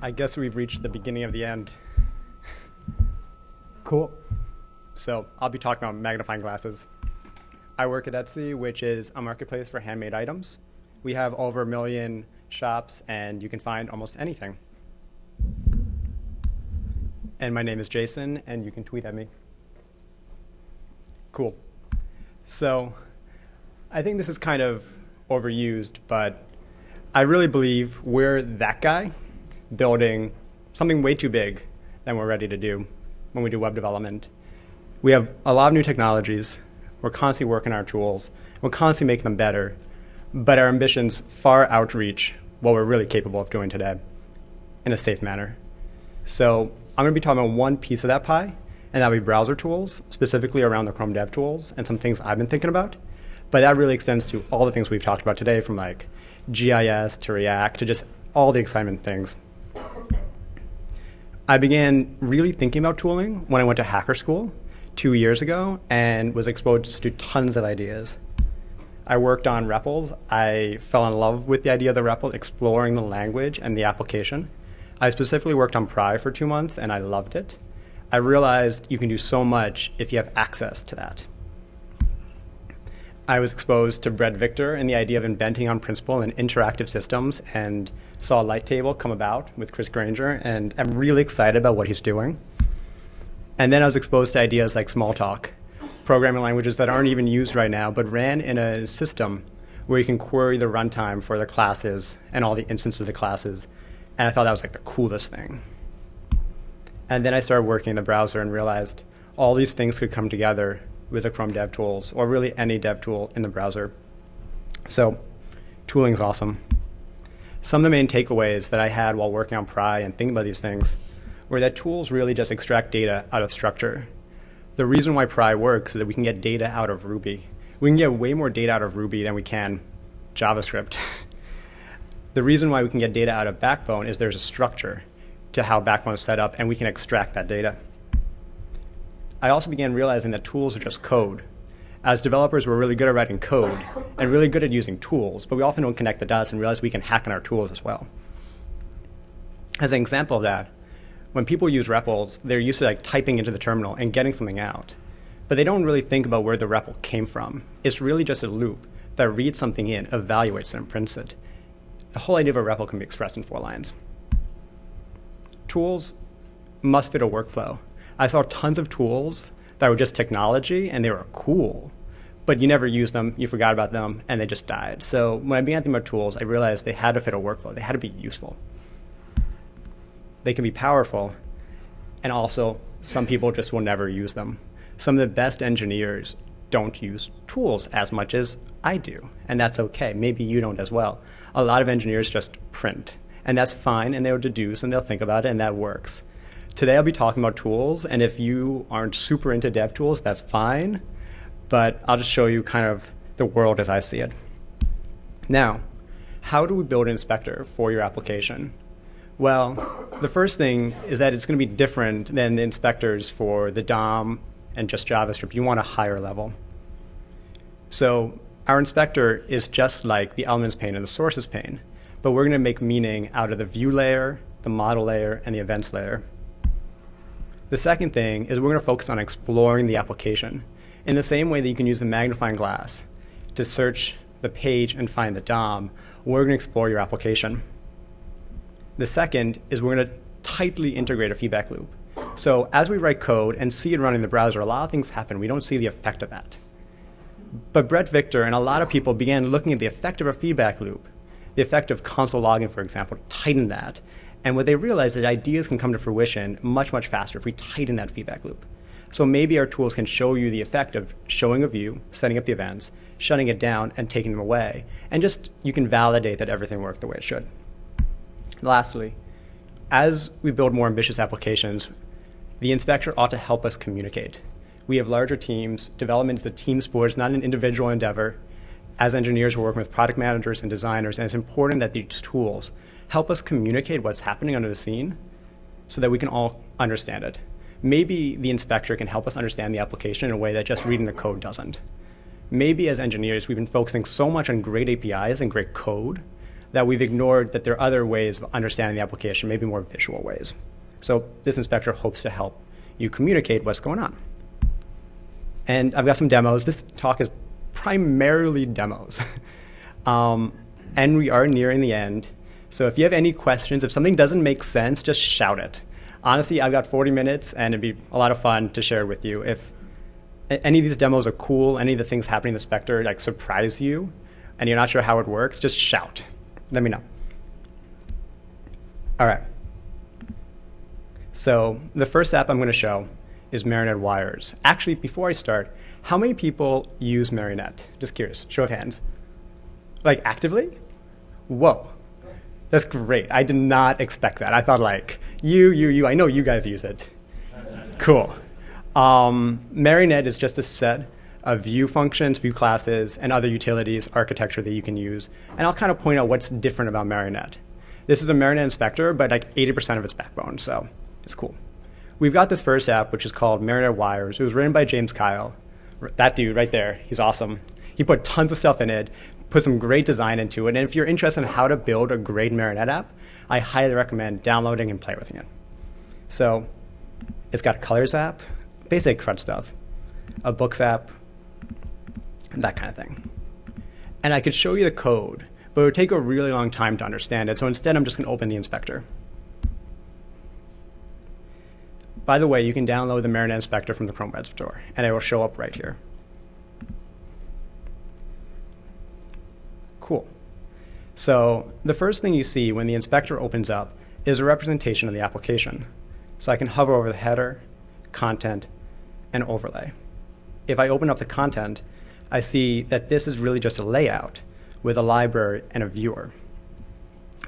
I guess we've reached the beginning of the end. Cool. So I'll be talking about magnifying glasses. I work at Etsy, which is a marketplace for handmade items. We have over a million shops, and you can find almost anything. And my name is Jason, and you can tweet at me. Cool. So I think this is kind of overused, but I really believe we're that guy building something way too big than we're ready to do when we do web development. We have a lot of new technologies. We're constantly working our tools. We're constantly making them better. But our ambitions far outreach what we're really capable of doing today in a safe manner. So I'm going to be talking about one piece of that pie, and that'll be browser tools, specifically around the Chrome Dev Tools and some things I've been thinking about. But that really extends to all the things we've talked about today, from like GIS to React to just all the excitement things. I began really thinking about tooling when I went to hacker school two years ago and was exposed to tons of ideas. I worked on REPLs. I fell in love with the idea of the REPL, exploring the language and the application. I specifically worked on Pry for two months and I loved it. I realized you can do so much if you have access to that. I was exposed to Bret Victor and the idea of inventing on principle and interactive systems and saw Light Table come about with Chris Granger, and I'm really excited about what he's doing. And then I was exposed to ideas like Smalltalk, programming languages that aren't even used right now, but ran in a system where you can query the runtime for the classes and all the instances of the classes. And I thought that was like the coolest thing. And then I started working in the browser and realized all these things could come together with the Chrome DevTools, or really any dev tool in the browser. So tooling is awesome some of the main takeaways that I had while working on Pry and thinking about these things were that tools really just extract data out of structure. The reason why Pry works is that we can get data out of Ruby. We can get way more data out of Ruby than we can JavaScript. the reason why we can get data out of Backbone is there's a structure to how Backbone is set up, and we can extract that data. I also began realizing that tools are just code as developers, we're really good at writing code and really good at using tools, but we often don't connect the dots and realize we can hack on our tools as well. As an example of that, when people use REPLs, they're used to like typing into the terminal and getting something out, but they don't really think about where the REPL came from. It's really just a loop that reads something in, evaluates it, and prints it. The whole idea of a REPL can be expressed in four lines. Tools must fit a workflow. I saw tons of tools that were just technology and they were cool, but you never used them, you forgot about them, and they just died. So when I began thinking about tools, I realized they had to fit a workflow. They had to be useful. They can be powerful, and also some people just will never use them. Some of the best engineers don't use tools as much as I do, and that's okay. Maybe you don't as well. A lot of engineers just print, and that's fine, and they'll deduce, and they'll think about it, and that works. Today I'll be talking about tools, and if you aren't super into dev tools, that's fine, but I'll just show you kind of the world as I see it. Now, how do we build an inspector for your application? Well, the first thing is that it's going to be different than the inspectors for the DOM and just JavaScript. You want a higher level. So our inspector is just like the elements pane and the sources pane, but we're going to make meaning out of the view layer, the model layer, and the events layer. The second thing is we're going to focus on exploring the application in the same way that you can use the magnifying glass to search the page and find the DOM, we're going to explore your application. The second is we're going to tightly integrate a feedback loop. So as we write code and see it running in the browser, a lot of things happen. We don't see the effect of that. But Bret Victor and a lot of people began looking at the effect of a feedback loop, the effect of console logging, for example, to tighten that, and what they realized is that ideas can come to fruition much, much faster if we tighten that feedback loop. So maybe our tools can show you the effect of showing a view, setting up the events, shutting it down, and taking them away. And just you can validate that everything worked the way it should. Lastly, as we build more ambitious applications, the inspector ought to help us communicate. We have larger teams. Development is a team sport, it's not an individual endeavor. As engineers, we're working with product managers and designers, and it's important that these tools help us communicate what's happening under the scene so that we can all understand it. Maybe the inspector can help us understand the application in a way that just reading the code doesn't. Maybe as engineers, we've been focusing so much on great APIs and great code that we've ignored that there are other ways of understanding the application, maybe more visual ways. So this inspector hopes to help you communicate what's going on. And I've got some demos. This talk is primarily demos. um, and we are nearing the end. So if you have any questions, if something doesn't make sense, just shout it. Honestly, I've got 40 minutes, and it'd be a lot of fun to share with you. If any of these demos are cool, any of the things happening in the Spectre like surprise you, and you're not sure how it works, just shout. Let me know. All right. So the first app I'm going to show is Marionette Wires. Actually, before I start, how many people use Marionette? Just curious, show of hands. Like actively? Whoa. That's great. I did not expect that. I thought like, you, you, you, I know you guys use it. Cool. Um, Marionette is just a set of view functions, view classes, and other utilities, architecture that you can use. And I'll kind of point out what's different about Marionette. This is a Marionette inspector, but like 80% of its backbone, so it's cool. We've got this first app, which is called Marionette Wires. It was written by James Kyle. That dude right there, he's awesome. He put tons of stuff in it, put some great design into it. And if you're interested in how to build a great Marionette app, I highly recommend downloading and play with it. So it's got a colors app, basic CRUD stuff, a books app, and that kind of thing. And I could show you the code, but it would take a really long time to understand it. So instead, I'm just going to open the inspector. By the way, you can download the Marionette Inspector from the Chrome Web Store, and it will show up right here. So the first thing you see when the inspector opens up is a representation of the application. So I can hover over the header, content, and overlay. If I open up the content, I see that this is really just a layout with a library and a viewer.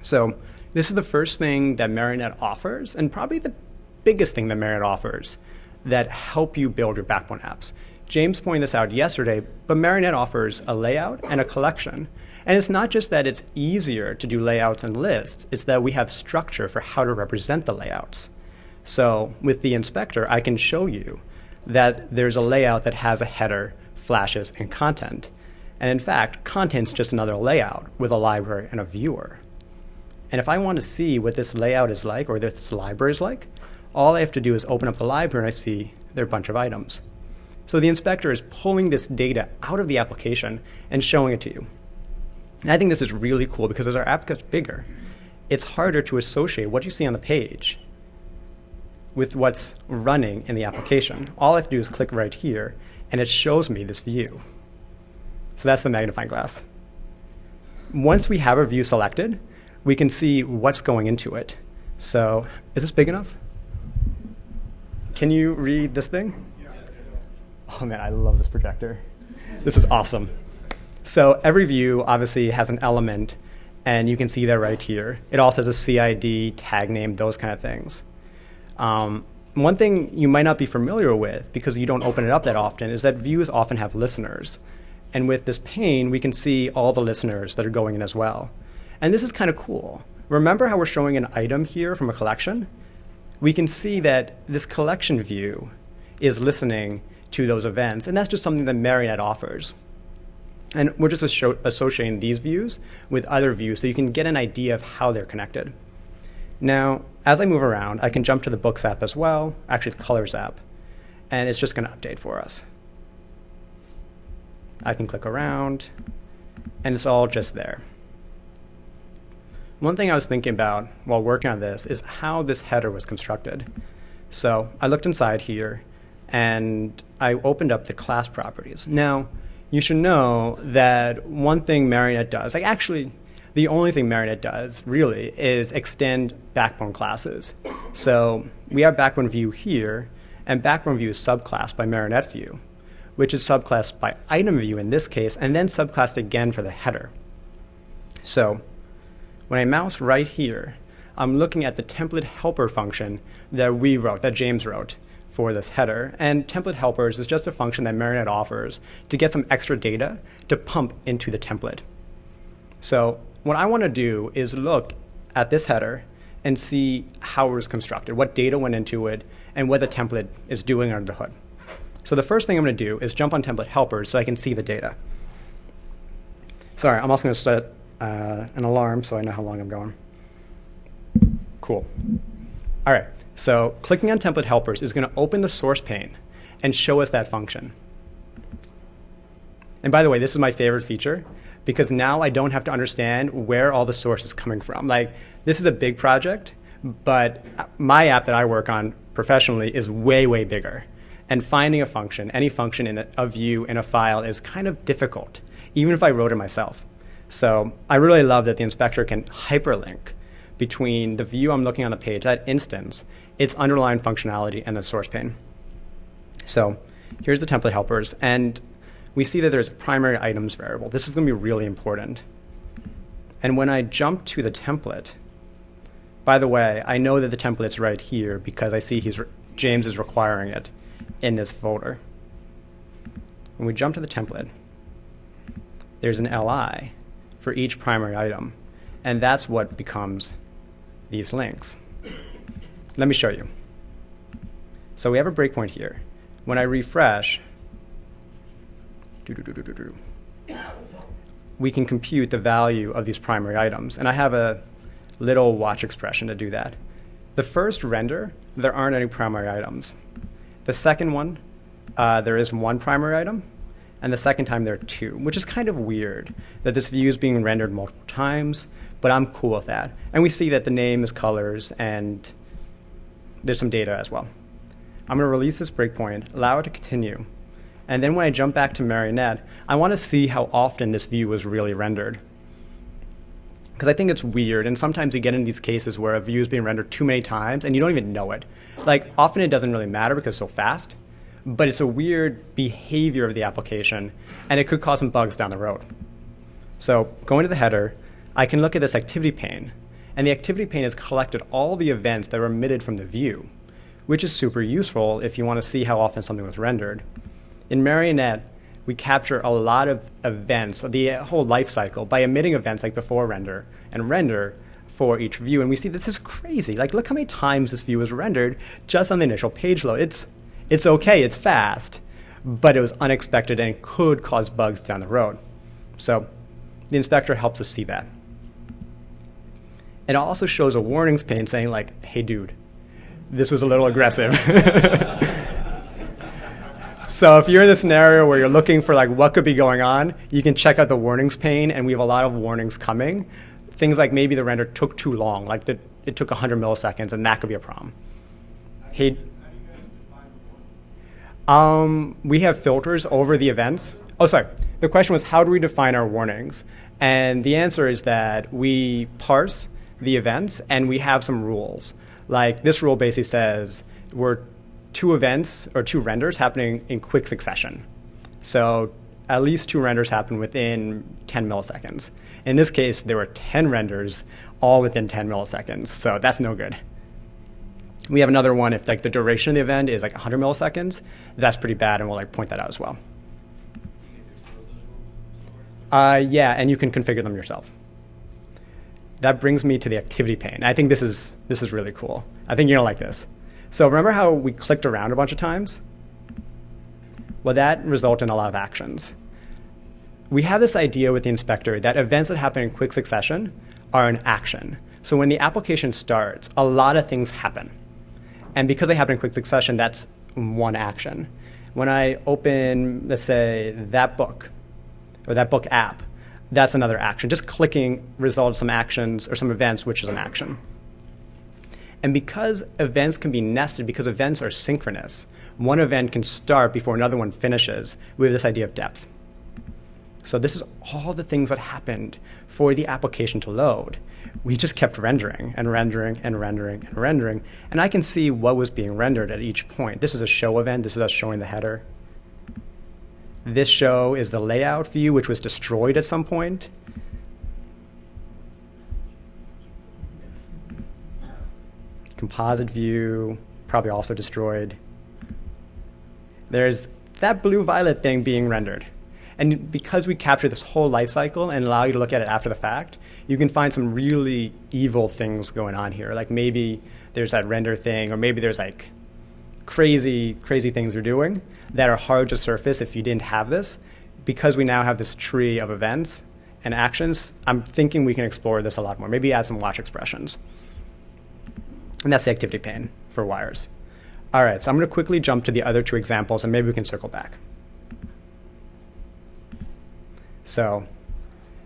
So this is the first thing that Marionette offers, and probably the biggest thing that Marionette offers that help you build your backbone apps. James pointed this out yesterday, but Marionette offers a layout and a collection. And it's not just that it's easier to do layouts and lists, it's that we have structure for how to represent the layouts. So with the inspector, I can show you that there's a layout that has a header, flashes, and content. And in fact, content's just another layout with a library and a viewer. And if I want to see what this layout is like or this library is like, all I have to do is open up the library and I see there are a bunch of items. So the inspector is pulling this data out of the application and showing it to you. And I think this is really cool because as our app gets bigger, it's harder to associate what you see on the page with what's running in the application. All I have to do is click right here, and it shows me this view. So that's the magnifying glass. Once we have a view selected, we can see what's going into it. So is this big enough? Can you read this thing? Oh man, I love this projector. This is awesome. So every view obviously has an element, and you can see that right here. It also has a CID, tag name, those kind of things. Um, one thing you might not be familiar with, because you don't open it up that often, is that views often have listeners. And with this pane, we can see all the listeners that are going in as well. And this is kind of cool. Remember how we're showing an item here from a collection? we can see that this collection view is listening to those events, and that's just something that Marionette offers. And we're just associating these views with other views so you can get an idea of how they're connected. Now, as I move around, I can jump to the Books app as well, actually the Colors app, and it's just going to update for us. I can click around, and it's all just there. One thing I was thinking about while working on this is how this header was constructed. So I looked inside here and I opened up the class properties. Now, you should know that one thing Marionette does, like actually the only thing Marionette does really is extend backbone classes. So we have backbone view here, and backbone view is subclassed by Marionette view, which is subclassed by item view in this case, and then subclassed again for the header. So when I mouse right here, I'm looking at the template helper function that we wrote, that James wrote for this header. And template helpers is just a function that Marionette offers to get some extra data to pump into the template. So what I want to do is look at this header and see how it was constructed, what data went into it, and what the template is doing under the hood. So the first thing I'm going to do is jump on template helpers so I can see the data. Sorry, I'm also going to set uh, an alarm so I know how long I'm going. Cool. All right, so clicking on template helpers is going to open the source pane and show us that function. And by the way, this is my favorite feature because now I don't have to understand where all the source is coming from. Like, this is a big project, but my app that I work on professionally is way, way bigger. And finding a function, any function in a, view in a file is kind of difficult, even if I wrote it myself. So I really love that the inspector can hyperlink between the view I'm looking on the page, that instance, its underlying functionality, and the source pane. So here's the template helpers. And we see that there's a primary items variable. This is going to be really important. And when I jump to the template, by the way, I know that the template's right here because I see he's James is requiring it in this folder. When we jump to the template, there's an LI for each primary item, and that's what becomes these links. Let me show you. So we have a breakpoint here. When I refresh, we can compute the value of these primary items. And I have a little watch expression to do that. The first render, there aren't any primary items. The second one, uh, there is one primary item, and the second time there are two, which is kind of weird that this view is being rendered multiple times, but I'm cool with that. And we see that the name is colors, and there's some data as well. I'm going to release this breakpoint, allow it to continue, and then when I jump back to Marionette, I want to see how often this view was really rendered. Because I think it's weird, and sometimes you get in these cases where a view is being rendered too many times and you don't even know it. Like, often it doesn't really matter because it's so fast, but it's a weird behavior of the application, and it could cause some bugs down the road. So going to the header, I can look at this activity pane, and the activity pane has collected all the events that were emitted from the view, which is super useful if you want to see how often something was rendered. In Marionette, we capture a lot of events, the whole life cycle, by emitting events like before render and render for each view. And we see this is crazy. Like, look how many times this view was rendered just on the initial page load. It's, it's okay, it's fast, but it was unexpected and could cause bugs down the road. So the inspector helps us see that. It also shows a warnings pane saying like, hey dude, this was a little aggressive. So if you're in the scenario where you're looking for like what could be going on, you can check out the warnings pane, and we have a lot of warnings coming. Things like maybe the render took too long, like the, it took 100 milliseconds, and that could be a problem. Hey, um, we have filters over the events. Oh, sorry. The question was how do we define our warnings? And the answer is that we parse the events and we have some rules. Like this rule basically says we're two events or two renders happening in quick succession. So at least two renders happen within 10 milliseconds. In this case, there were 10 renders all within 10 milliseconds, so that's no good. We have another one if like the duration of the event is like 100 milliseconds, that's pretty bad, and we'll like point that out as well. Uh, yeah, and you can configure them yourself. That brings me to the activity pane. I think this is this is really cool. I think you're gonna like this. So remember how we clicked around a bunch of times? Well, that resulted in a lot of actions. We have this idea with the inspector that events that happen in quick succession are an action. So when the application starts, a lot of things happen. And because they happen in quick succession, that's one action. When I open, let's say, that book, or that book app, that's another action. Just clicking results some actions or some events, which is an action. And because events can be nested, because events are synchronous, one event can start before another one finishes. We have this idea of depth. So this is all the things that happened for the application to load. We just kept rendering and rendering and rendering and rendering. And I can see what was being rendered at each point. This is a show event. This is us showing the header. This show is the layout view, which was destroyed at some point. composite view, probably also destroyed. There's that blue-violet thing being rendered. And because we capture this whole life cycle and allow you to look at it after the fact, you can find some really evil things going on here. Like maybe there's that render thing, or maybe there's like crazy, crazy things you're doing that are hard to surface if you didn't have this. Because we now have this tree of events, and actions, I'm thinking we can explore this a lot more. Maybe add some watch expressions. And that's the activity pane for wires. All right, so I'm going to quickly jump to the other two examples, and maybe we can circle back. So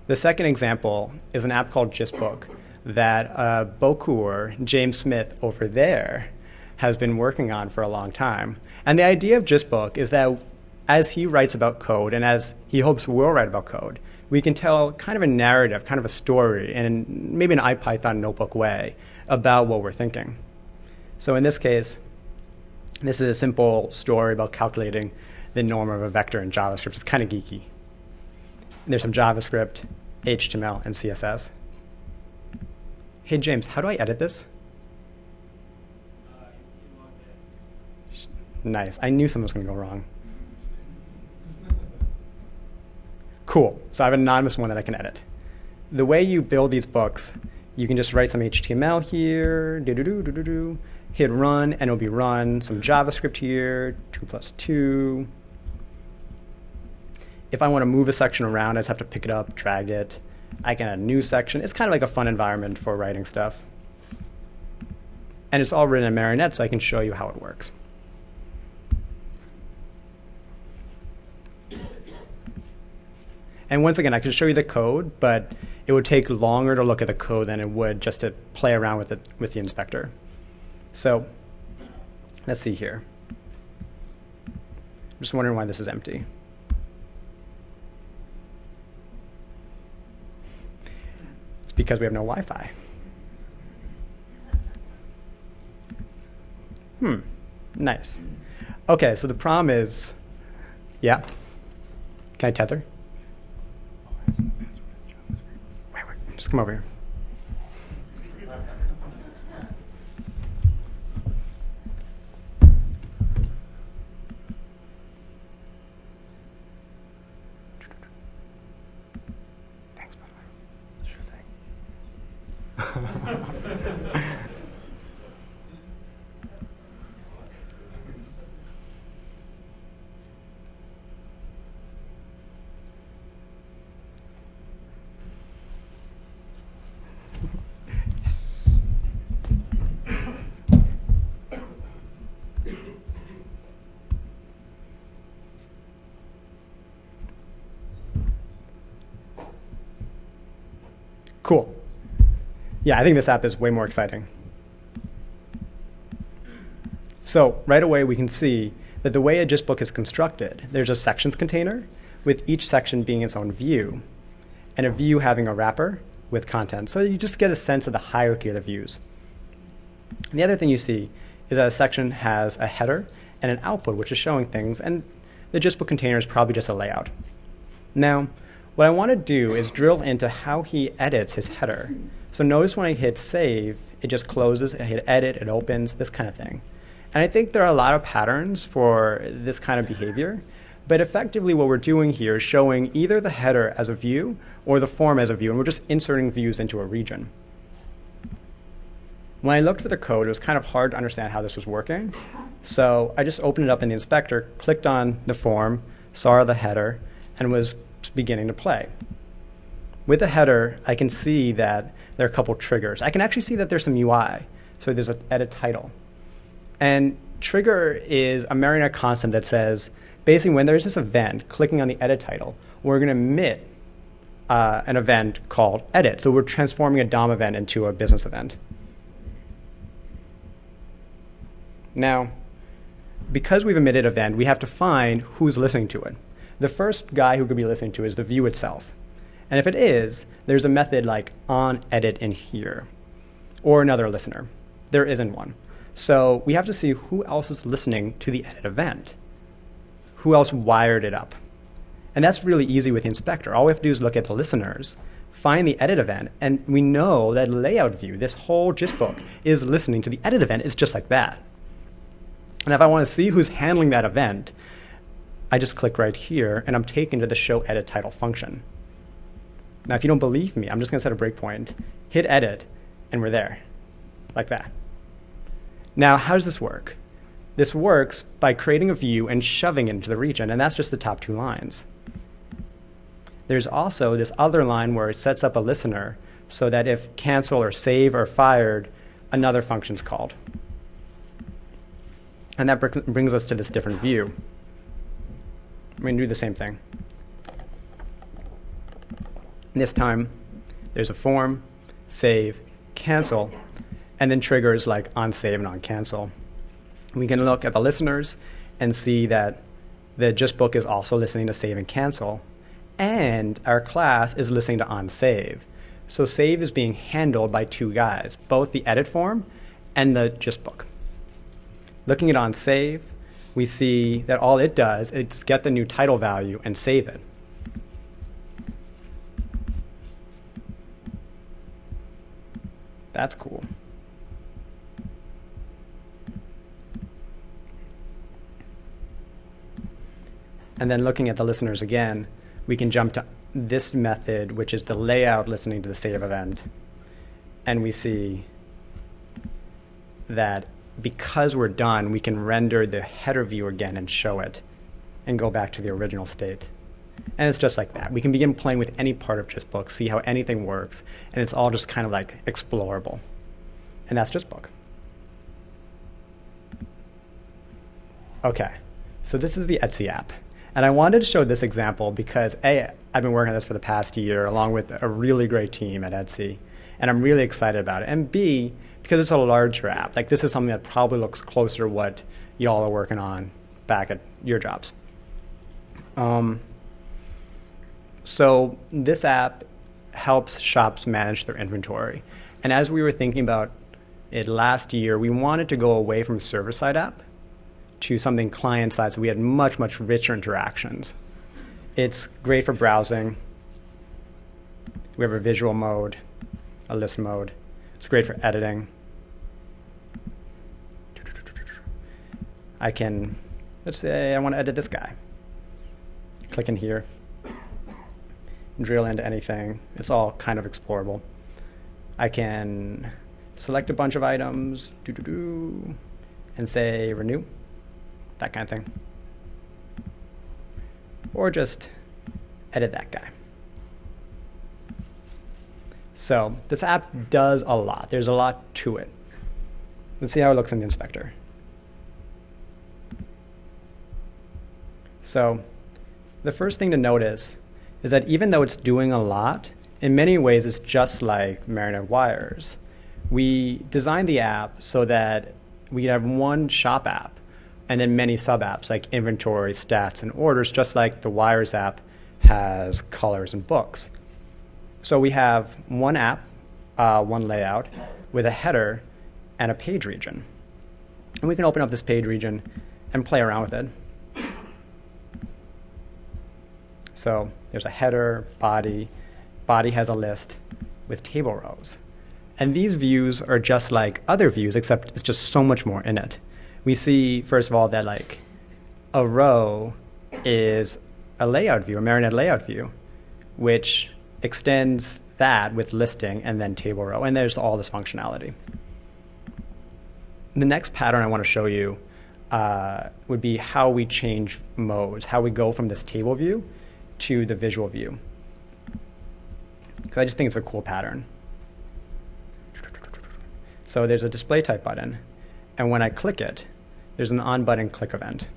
the second example is an app called GistBook that uh, Bokur, James Smith over there, has been working on for a long time. And the idea of GistBook is that as he writes about code and as he hopes we'll write about code, we can tell kind of a narrative, kind of a story, in maybe an IPython notebook way about what we're thinking. So in this case, this is a simple story about calculating the norm of a vector in JavaScript. It's kind of geeky. And there's some JavaScript, HTML, and CSS. Hey, James, how do I edit this? Nice. I knew something was going to go wrong. Cool. So I have an anonymous one that I can edit. The way you build these books, you can just write some HTML here, hit run, and it'll be run. Some JavaScript here, two plus two. If I want to move a section around, I just have to pick it up, drag it. I can add a new section. It's kind of like a fun environment for writing stuff. And it's all written in Marionette, so I can show you how it works. And once again, I could show you the code, but it would take longer to look at the code than it would just to play around with it with the inspector. So let's see here. I'm just wondering why this is empty. It's because we have no Wi-Fi. Hmm, nice. Okay, so the problem is, yeah. Can I tether? Come over here. Yeah, I think this app is way more exciting. So right away, we can see that the way a GistBook is constructed, there's a sections container with each section being its own view, and a view having a wrapper with content. So you just get a sense of the hierarchy of the views. And the other thing you see is that a section has a header and an output, which is showing things, and the GistBook container is probably just a layout. Now, what I want to do is drill into how he edits his header. So notice when I hit save, it just closes, I hit edit, it opens, this kind of thing. And I think there are a lot of patterns for this kind of behavior, but effectively what we're doing here is showing either the header as a view or the form as a view, and we're just inserting views into a region. When I looked for the code, it was kind of hard to understand how this was working. So I just opened it up in the inspector, clicked on the form, saw the header, and was beginning to play. With the header, I can see that there are a couple triggers. I can actually see that there's some UI. So there's an edit title. And trigger is a Marionette constant that says, basically when there's this event, clicking on the edit title, we're going to emit uh, an event called edit. So we're transforming a DOM event into a business event. Now, because we've emitted event, we have to find who's listening to it. The first guy who could be listening to is the view itself. And if it is, there's a method like on edit in here, or another listener. There isn't one. So we have to see who else is listening to the edit event. Who else wired it up? And that's really easy with the inspector. All we have to do is look at the listeners, find the edit event, and we know that layout view, this whole GistBook, is listening to the edit event. It's just like that. And if I want to see who's handling that event, I just click right here, and I'm taken to the show edit title function. Now, if you don't believe me, I'm just going to set a breakpoint, hit edit, and we're there, like that. Now, how does this work? This works by creating a view and shoving it into the region, and that's just the top two lines. There's also this other line where it sets up a listener so that if cancel or save are fired, another function's called. And that brings us to this different view. Going to do the same thing. This time, there's a form, save, cancel, and then triggers like on save and on cancel. We can look at the listeners and see that the GistBook is also listening to save and cancel, and our class is listening to on save. So save is being handled by two guys, both the edit form and the GistBook. Looking at on save, we see that all it does is get the new title value and save it. That's cool. And then looking at the listeners again, we can jump to this method, which is the layout listening to the save event. And we see that because we're done, we can render the header view again and show it and go back to the original state. And it's just like that. We can begin playing with any part of GistBook, see how anything works, and it's all just kind of like explorable. And that's GistBook. Okay, so this is the Etsy app. And I wanted to show this example because A, I've been working on this for the past year along with a really great team at Etsy, and I'm really excited about it. And B, because it's a larger app, like this is something that probably looks closer to what y'all are working on back at your jobs. Um, so this app helps shops manage their inventory. And as we were thinking about it last year, we wanted to go away from server-side app to something client-side so we had much, much richer interactions. It's great for browsing. We have a visual mode, a list mode. It's great for editing. I can, let's say I want to edit this guy. Click in here, drill into anything. It's all kind of explorable. I can select a bunch of items, and say renew that kind of thing. Or just edit that guy. So this app does a lot. There's a lot to it. Let's see how it looks in the inspector. So the first thing to notice is that even though it's doing a lot, in many ways it's just like Marionette Wires. We designed the app so that we have one shop app and then many sub apps like inventory, stats, and orders, just like the Wires app has colors and books. So we have one app, uh, one layout, with a header and a page region. And we can open up this page region and play around with it. So there's a header, body, body has a list with table rows. And these views are just like other views, except it's just so much more in it we see, first of all, that like a row is a layout view, a Marionette layout view, which extends that with listing and then table row. And there's all this functionality. The next pattern I want to show you uh, would be how we change modes, how we go from this table view to the visual view. Because I just think it's a cool pattern. So there's a display type button. And when I click it, there's an on button click event.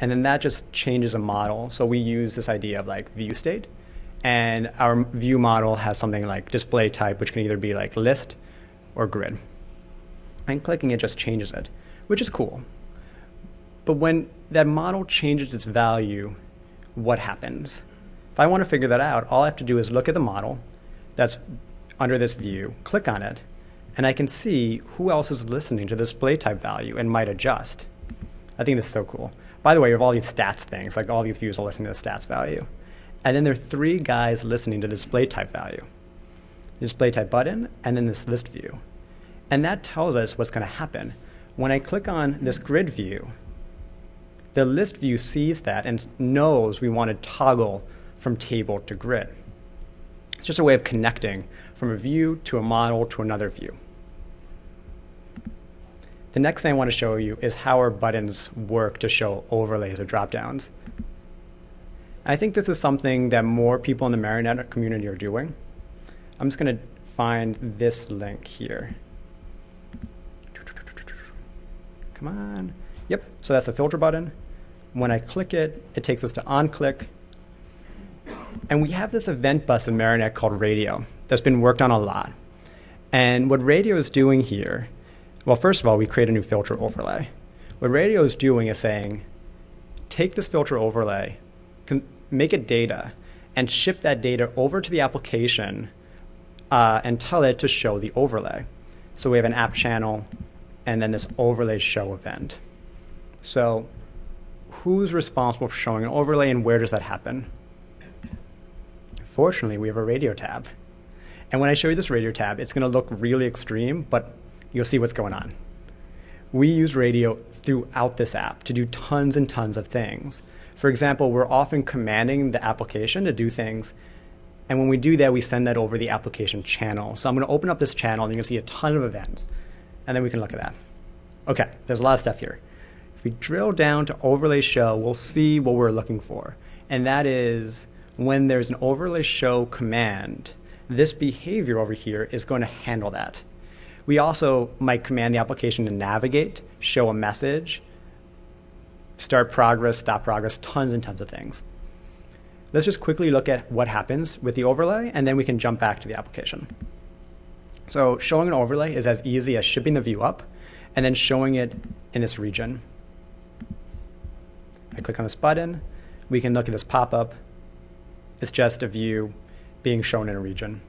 And then that just changes a model. So we use this idea of like view state. And our view model has something like display type, which can either be like list or grid. And clicking it just changes it, which is cool. But when that model changes its value, what happens? If I want to figure that out, all I have to do is look at the model that's under this view, click on it, and I can see who else is listening to the display type value and might adjust. I think this is so cool. By the way, you have all these stats things, like all these views are listening to the stats value. And then there are three guys listening to the display type value. The display type button, and then this list view. And that tells us what's going to happen. When I click on this grid view, the list view sees that and knows we want to toggle from table to grid. It's just a way of connecting from a view to a model to another view. The next thing I want to show you is how our buttons work to show overlays or dropdowns. I think this is something that more people in the Marionette community are doing. I'm just going to find this link here. Come on. Yep, so that's the filter button. When I click it, it takes us to onClick. And we have this event bus in Marionette called Radio that's been worked on a lot. And what Radio is doing here, well, first of all, we create a new filter overlay. What Radio is doing is saying, take this filter overlay, make it data, and ship that data over to the application uh, and tell it to show the overlay. So we have an app channel and then this overlay show event. So who's responsible for showing an overlay and where does that happen? Fortunately, we have a radio tab. And when I show you this radio tab, it's going to look really extreme, but you'll see what's going on. We use radio throughout this app to do tons and tons of things. For example, we're often commanding the application to do things. And when we do that, we send that over the application channel. So I'm going to open up this channel, and you can see a ton of events. And then we can look at that. OK, there's a lot of stuff here. If we drill down to overlay show, we'll see what we're looking for. And that is when there's an overlay show command, this behavior over here is going to handle that. We also might command the application to navigate, show a message, start progress, stop progress, tons and tons of things. Let's just quickly look at what happens with the overlay, and then we can jump back to the application. So showing an overlay is as easy as shipping the view up and then showing it in this region. Click on this button. We can look at this pop-up. It's just a view being shown in a region.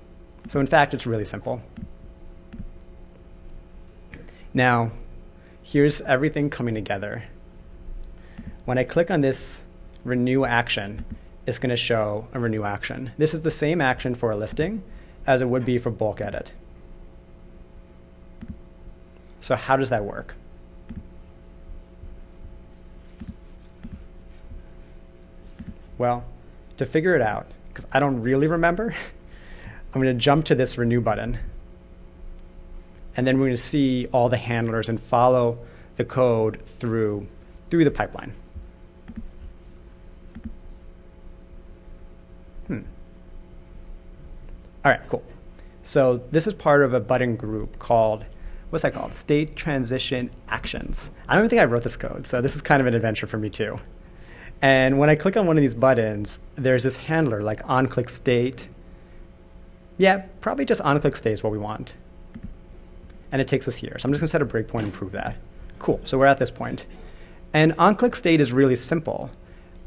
So in fact, it's really simple. Now, here's everything coming together. When I click on this renew action, it's going to show a renew action. This is the same action for a listing as it would be for bulk edit. So how does that work? Well, to figure it out, because I don't really remember, I'm going to jump to this renew button and then we're going to see all the handlers and follow the code through, through the pipeline. Hmm. All right, cool. So this is part of a button group called, what's that called? State Transition Actions. I don't think I wrote this code, so this is kind of an adventure for me too. And when I click on one of these buttons, there's this handler like onClick state. Yeah, probably just onClick state is what we want and it takes us here. So I'm just going to set a breakpoint and prove that. Cool, so we're at this point. And onClick state is really simple.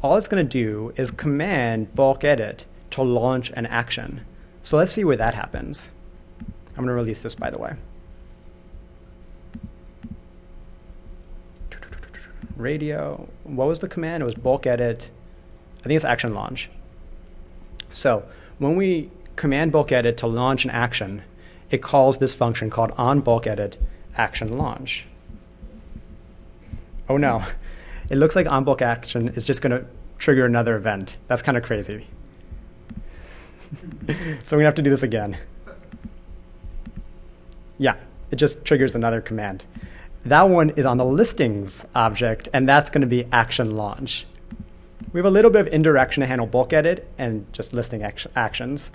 All it's going to do is command bulk edit to launch an action. So let's see where that happens. I'm going to release this, by the way. Radio, what was the command? It was bulk edit. I think it's action launch. So when we command bulk edit to launch an action, it calls this function called on bulk edit action launch. Oh no, it looks like on bulk action is just going to trigger another event. That's kind of crazy. so we have to do this again. Yeah, it just triggers another command. That one is on the listings object, and that's going to be action launch. We have a little bit of indirection to handle bulk edit and just listing act actions.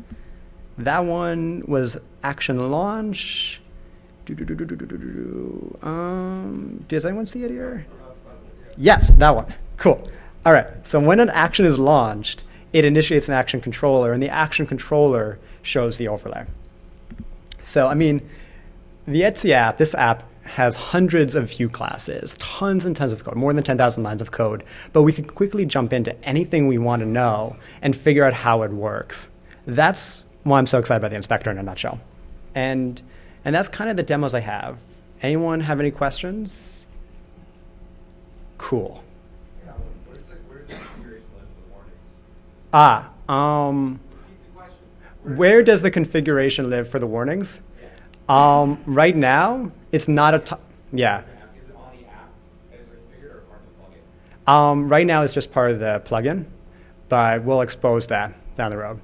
That one was action launch. Do, do, do, Um, does anyone see it here? Yes, that one. Cool. All right. So when an action is launched, it initiates an action controller, and the action controller shows the overlay. So, I mean, the Etsy app, this app has hundreds of view classes, tons and tons of code, more than 10,000 lines of code, but we can quickly jump into anything we want to know and figure out how it works. That's why I'm so excited about the inspector in a nutshell. And, and that's kind of the demos I have. Anyone have any questions? Cool. Ah, um, where does the configuration live for the warnings? Um, right now, it's not a, yeah. Um, right now, it's just part of the plugin, but we'll expose that down the road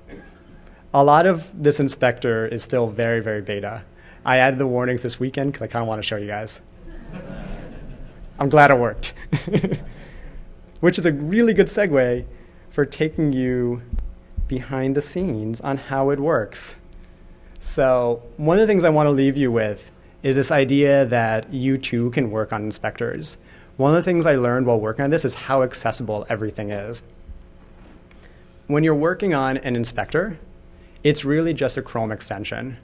a lot of this inspector is still very, very beta. I added the warnings this weekend because I kind of want to show you guys. I'm glad it worked. Which is a really good segue for taking you behind the scenes on how it works. So one of the things I want to leave you with is this idea that you too can work on inspectors. One of the things I learned while working on this is how accessible everything is. When you're working on an inspector, it's really just a Chrome extension.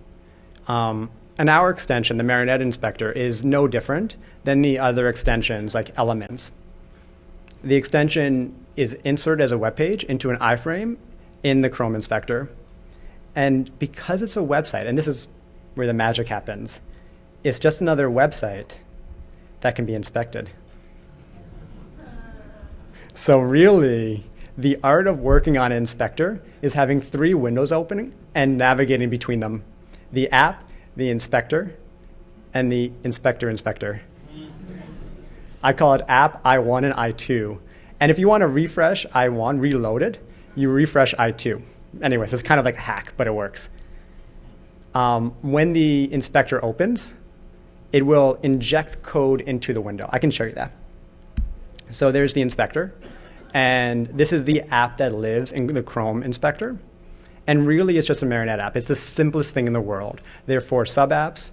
Um, and our extension, the Marionette Inspector, is no different than the other extensions like Elements. The extension is inserted as a web page into an iframe in the Chrome Inspector. And because it's a website, and this is where the magic happens, it's just another website that can be inspected. So really, the art of working on an inspector is having three windows opening and navigating between them. The app, the inspector, and the inspector inspector. I call it app I1 and I2. And if you want to refresh I1 reloaded, you refresh I2. Anyways, it's kind of like a hack, but it works. Um, when the inspector opens, it will inject code into the window. I can show you that. So there's the inspector, and this is the app that lives in the Chrome inspector. And really, it's just a Marionette app. It's the simplest thing in the world. Therefore, sub apps,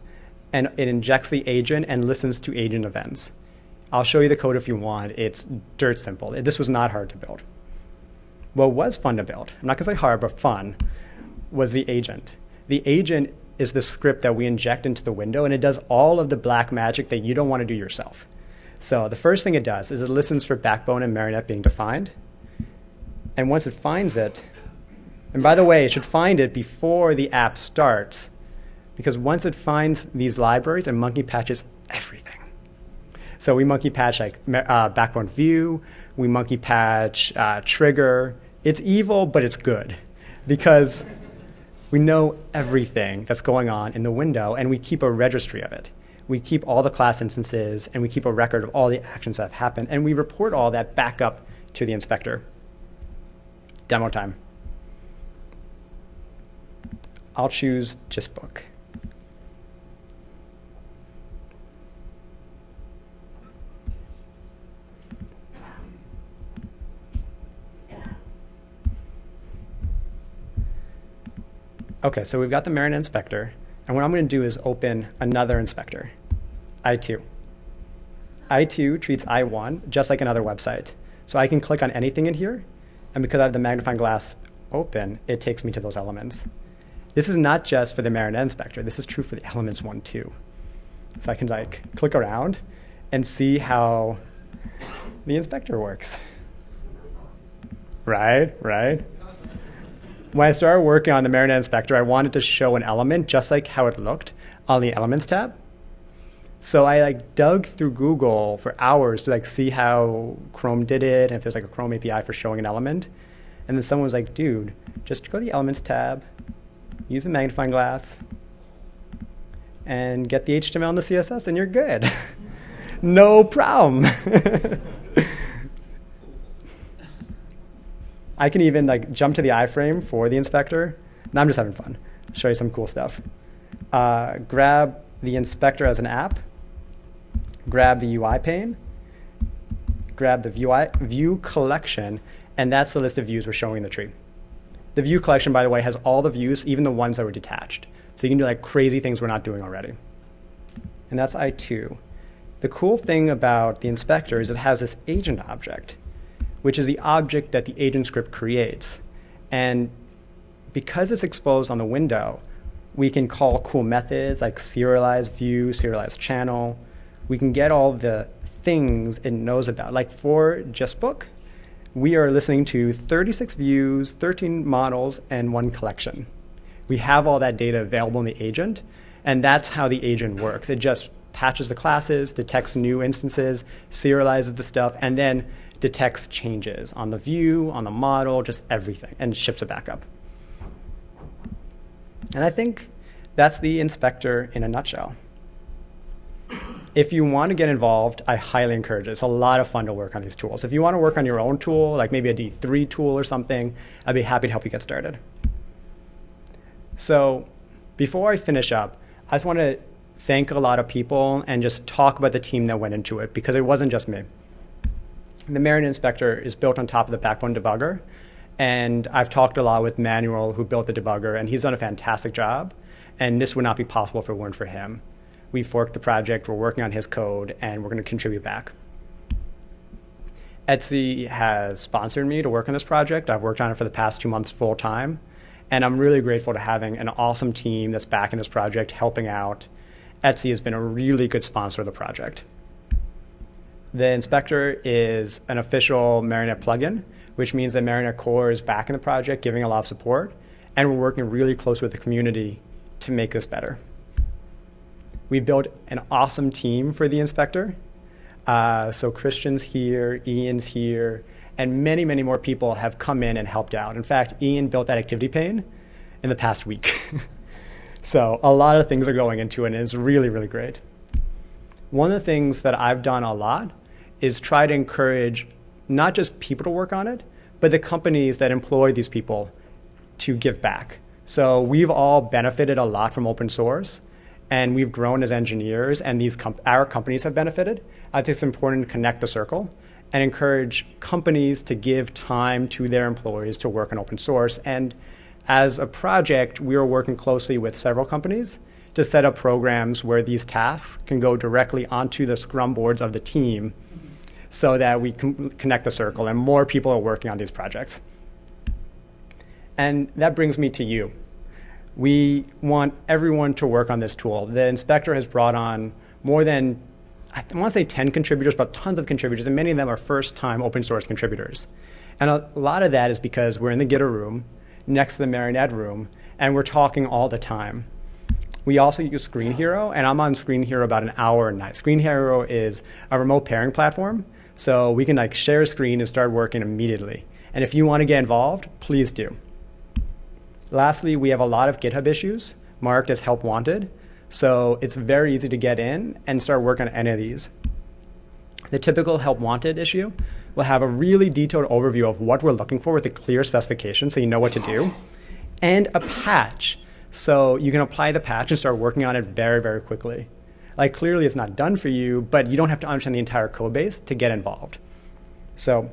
and it injects the agent and listens to agent events. I'll show you the code if you want. It's dirt simple. This was not hard to build. What was fun to build, I'm not going to say hard, but fun, was the agent. The agent is the script that we inject into the window, and it does all of the black magic that you don't want to do yourself. So the first thing it does is it listens for backbone and marionette being defined. And once it finds it, and by the way, it should find it before the app starts, because once it finds these libraries, it monkey patches everything. So we monkey patch like uh, backbone view, we monkey patch uh, trigger. It's evil, but it's good because we know everything that's going on in the window and we keep a registry of it. We keep all the class instances and we keep a record of all the actions that have happened and we report all that back up to the inspector. Demo time. I'll choose GistBook. Okay, so we've got the Marionette inspector, and what I'm going to do is open another inspector, I2. I2 treats I1 just like another website. So I can click on anything in here, and because I have the magnifying glass open, it takes me to those elements. This is not just for the Marionette inspector. This is true for the elements one too. So I can like click around and see how the inspector works. Right, right when I started working on the Marionette Inspector, I wanted to show an element just like how it looked on the Elements tab. So I like dug through Google for hours to like see how Chrome did it and if there's like a Chrome API for showing an element. And then someone was like, dude, just go to the Elements tab, use a magnifying glass, and get the HTML and the CSS, and you're good. no problem. I can even like jump to the iframe for the inspector. Now I'm just having fun. Show you some cool stuff. Uh, grab the inspector as an app. Grab the UI pane. Grab the view, view collection, and that's the list of views we're showing in the tree. The view collection, by the way, has all the views, even the ones that were detached. So you can do like crazy things we're not doing already. And that's I2. The cool thing about the inspector is it has this agent object which is the object that the agent script creates. And because it's exposed on the window, we can call cool methods like serialize view, serialize channel. We can get all the things it knows about. Like for GistBook, we are listening to 36 views, 13 models, and one collection. We have all that data available in the agent, and that's how the agent works. It just patches the classes, detects new instances, serializes the stuff, and then detects changes on the view, on the model, just everything, and ships it back up. And I think that's the inspector in a nutshell. If you want to get involved, I highly encourage it. It's a lot of fun to work on these tools. If you want to work on your own tool, like maybe a D3 tool or something, I'd be happy to help you get started. So before I finish up, I just want to thank a lot of people and just talk about the team that went into it because it wasn't just me the Marionette Inspector is built on top of the Backbone debugger. And I've talked a lot with Manuel, who built the debugger, and he's done a fantastic job. And this would not be possible if it weren't for him. We forked the project, we're working on his code, and we're going to contribute back. Etsy has sponsored me to work on this project. I've worked on it for the past two months full time. And I'm really grateful to having an awesome team that's backing this project, helping out. Etsy has been a really good sponsor of the project. The inspector is an official Marionette plugin, which means that Marionette Core is back in the project, giving a lot of support, and we're working really close with the community to make this better. We built an awesome team for the inspector. Uh, so Christian's here, Ian's here, and many, many more people have come in and helped out. In fact, Ian built that activity pane in the past week. so a lot of things are going into it, and it's really, really great. One of the things that I've done a lot is try to encourage not just people to work on it, but the companies that employ these people to give back. So we've all benefited a lot from open source, and we've grown as engineers, and these com our companies have benefited. I think it's important to connect the circle and encourage companies to give time to their employees to work on open source. And as a project, we are working closely with several companies to set up programs where these tasks can go directly onto the scrum boards of the team so that we can connect the circle and more people are working on these projects. And that brings me to you. We want everyone to work on this tool. The inspector has brought on more than, I want to say 10 contributors, but tons of contributors, and many of them are first-time open source contributors. And a lot of that is because we're in the Gitter room, next to the Marionette room, and we're talking all the time. We also use Screen Hero, and I'm on Screen Hero about an hour a night. Screen Hero is a remote pairing platform, so we can like share a screen and start working immediately. And if you want to get involved, please do. Lastly, we have a lot of GitHub issues marked as help wanted. So it's very easy to get in and start working on any of these. The typical help wanted issue will have a really detailed overview of what we're looking for with a clear specification so you know what to do, and a patch. So you can apply the patch and start working on it very, very quickly. Like clearly it's not done for you, but you don't have to understand the entire code base to get involved. So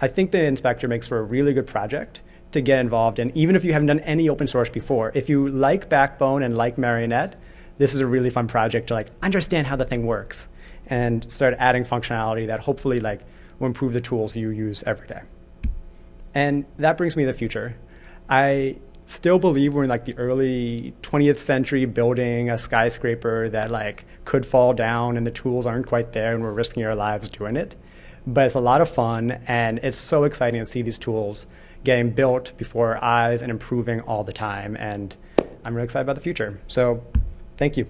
I think the inspector makes for a really good project to get involved in, even if you haven't done any open source before. If you like Backbone and like Marionette, this is a really fun project to like understand how the thing works and start adding functionality that hopefully like will improve the tools you use every day. And that brings me to the future. I still believe we're in like the early 20th century building a skyscraper that like could fall down and the tools aren't quite there and we're risking our lives doing it. But it's a lot of fun and it's so exciting to see these tools getting built before our eyes and improving all the time. And I'm really excited about the future. So thank you.